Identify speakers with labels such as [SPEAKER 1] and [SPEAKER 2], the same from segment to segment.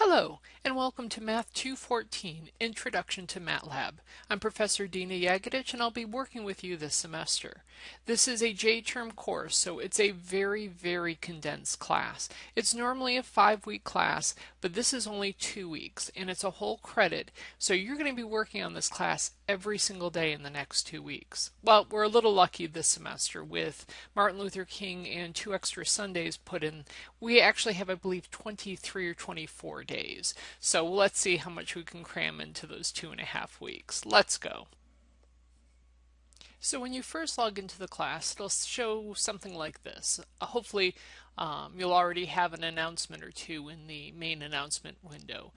[SPEAKER 1] Hello, and welcome to Math 214, Introduction to MATLAB. I'm Professor Dina Jagodich, and I'll be working with you this semester. This is a J-term course, so it's a very, very condensed class. It's normally a five-week class, but this is only two weeks, and it's a whole credit, so you're going to be working on this class every single day in the next two weeks. Well, we're a little lucky this semester with Martin Luther King and two extra Sundays put in. We actually have, I believe, 23 or 24 days. So let's see how much we can cram into those two and a half weeks. Let's go. So when you first log into the class, it'll show something like this. Uh, hopefully um, you'll already have an announcement or two in the main announcement window.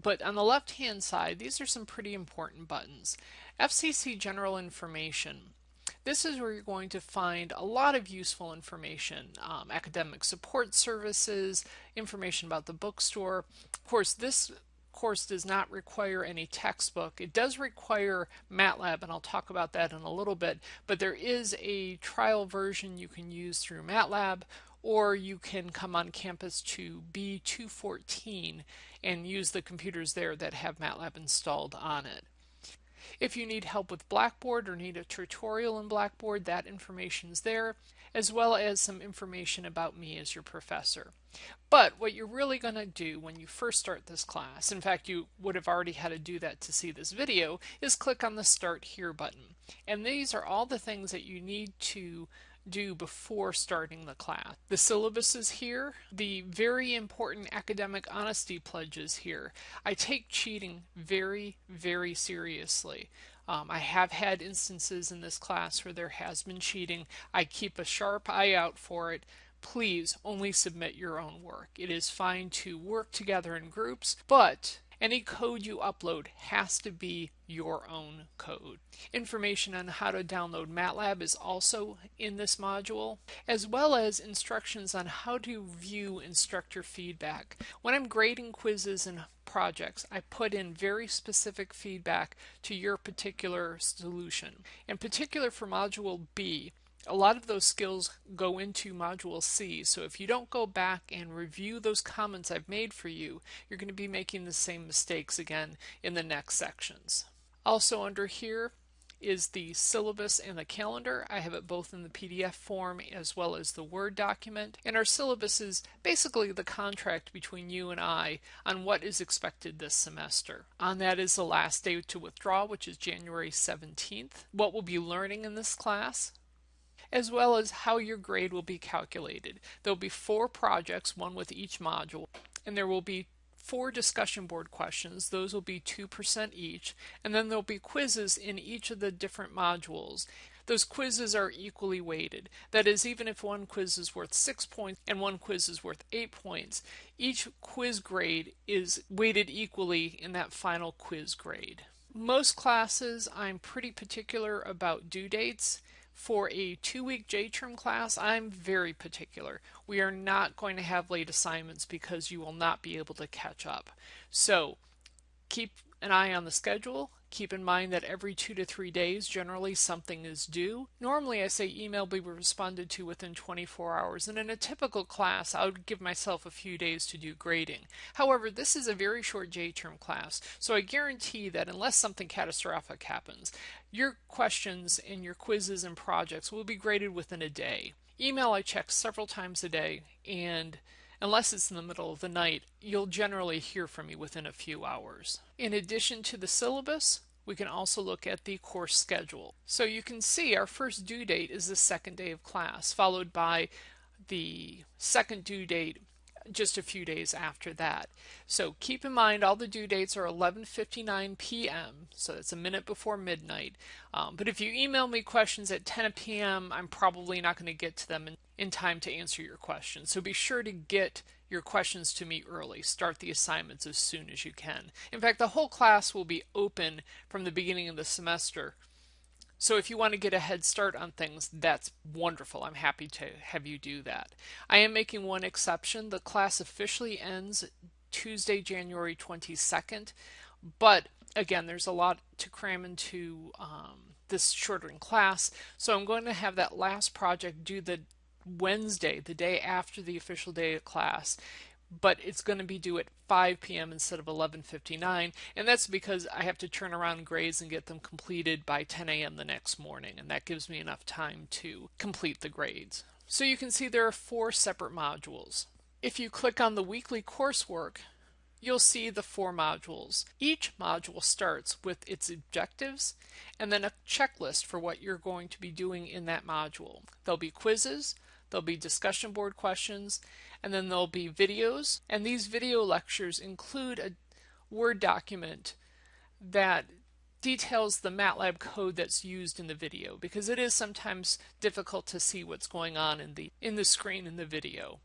[SPEAKER 1] But on the left hand side, these are some pretty important buttons. FCC General Information. This is where you're going to find a lot of useful information, um, academic support services, information about the bookstore. Of course, this course does not require any textbook. It does require MATLAB, and I'll talk about that in a little bit, but there is a trial version you can use through MATLAB, or you can come on campus to B214 and use the computers there that have MATLAB installed on it. If you need help with Blackboard or need a tutorial in Blackboard, that information is there, as well as some information about me as your professor. But what you're really going to do when you first start this class, in fact you would have already had to do that to see this video, is click on the Start Here button. And these are all the things that you need to do before starting the class. The syllabus is here. The very important academic honesty pledges here. I take cheating very, very seriously. Um, I have had instances in this class where there has been cheating. I keep a sharp eye out for it. Please only submit your own work. It is fine to work together in groups, but any code you upload has to be your own code. Information on how to download MATLAB is also in this module, as well as instructions on how to view instructor feedback. When I'm grading quizzes and projects, I put in very specific feedback to your particular solution. In particular for Module B, a lot of those skills go into Module C, so if you don't go back and review those comments I've made for you, you're going to be making the same mistakes again in the next sections. Also under here is the syllabus and the calendar. I have it both in the PDF form as well as the Word document. And our syllabus is basically the contract between you and I on what is expected this semester. On that is the last day to withdraw, which is January 17th. What we'll be learning in this class, as well as how your grade will be calculated. There will be four projects, one with each module, and there will be four discussion board questions. Those will be 2% each, and then there'll be quizzes in each of the different modules. Those quizzes are equally weighted. That is, even if one quiz is worth 6 points and one quiz is worth 8 points, each quiz grade is weighted equally in that final quiz grade. Most classes, I'm pretty particular about due dates. For a two-week J-term class, I'm very particular. We are not going to have late assignments because you will not be able to catch up. So keep an eye on the schedule. Keep in mind that every two to three days, generally something is due. Normally I say email be responded to within 24 hours, and in a typical class, I would give myself a few days to do grading. However, this is a very short J-term class, so I guarantee that unless something catastrophic happens, your questions and your quizzes and projects will be graded within a day. Email I check several times a day, and Unless it's in the middle of the night, you'll generally hear from me within a few hours. In addition to the syllabus, we can also look at the course schedule. So you can see our first due date is the second day of class, followed by the second due date just a few days after that. So keep in mind all the due dates are 11:59 p.m. So it's a minute before midnight. Um, but if you email me questions at 10 p.m., I'm probably not going to get to them in, time to answer your questions. So be sure to get your questions to me early. Start the assignments as soon as you can. In fact, the whole class will be open from the beginning of the semester so if you want to get a head start on things, that's wonderful. I'm happy to have you do that. I am making one exception. The class officially ends Tuesday, January 22nd, but again, there's a lot to cram into um, this shortened class, so I'm going to have that last project due the Wednesday, the day after the official day of class. but it's going to be due at 5 p.m. instead of 11:59, and that's because I have to turn around grades and get them completed by 10 a.m. the next morning, and that gives me enough time to complete the grades. So you can see there are four separate modules. If you click on the weekly coursework, you'll see the four modules. Each module starts with its objectives and then a checklist for what you're going to be doing in that module. There'll be quizzes, there'll be discussion board questions, and then there'll be videos. And these video lectures include a Word document that details the MATLAB code that's used in the video because it is sometimes difficult to see what's going on in the in the screen in the video.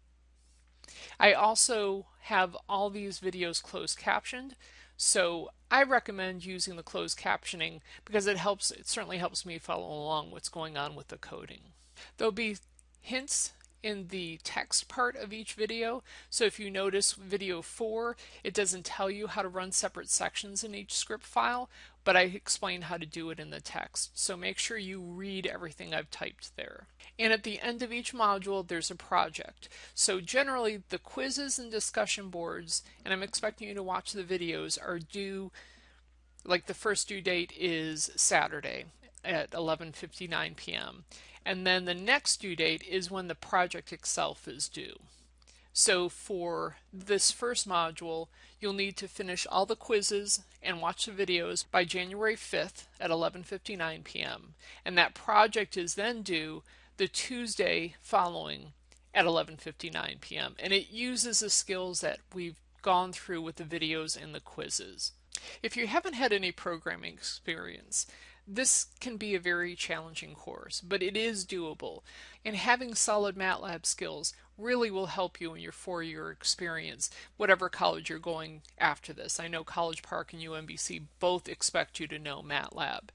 [SPEAKER 1] I also have all these videos closed captioned so I recommend using the closed captioning because it helps it certainly helps me follow along what's going on with the coding. There'll be hints in the text part of each video. So if you notice video 4, it doesn't tell you how to run separate sections in each script file, but I explain how to do it in the text. So make sure you read everything I've typed there. And at the end of each module, there's a project. So generally, the quizzes and discussion boards, and I'm expecting you to watch the videos, are due, like the first due date is Saturday at 11.59 p.m and then the next due date is when the project itself is due. So for this first module, you'll need to finish all the quizzes and watch the videos by January 5th at 11:59 p.m. And that project is then due the Tuesday following at 11:59 p.m. And it uses the skills that we've gone through with the videos and the quizzes. If you haven't had any programming experience, this can be a very challenging course, but it is doable, and having solid MATLAB skills really will help you in your four-year experience, whatever college you're going after this. I know College Park and UMBC both expect you to know MATLAB.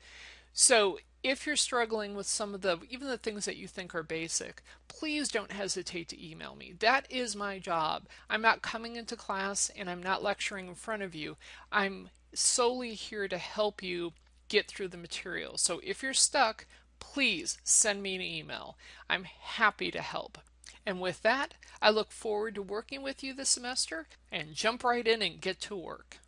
[SPEAKER 1] So if you're struggling with some of the, even the things that you think are basic, please don't hesitate to email me. That is my job. I'm not coming into class and I'm not lecturing in front of you. I'm solely here to help you get through the material. So if you're stuck, please send me an email. I'm happy to help. And with that, I look forward to working with you this semester and jump right in and get to work.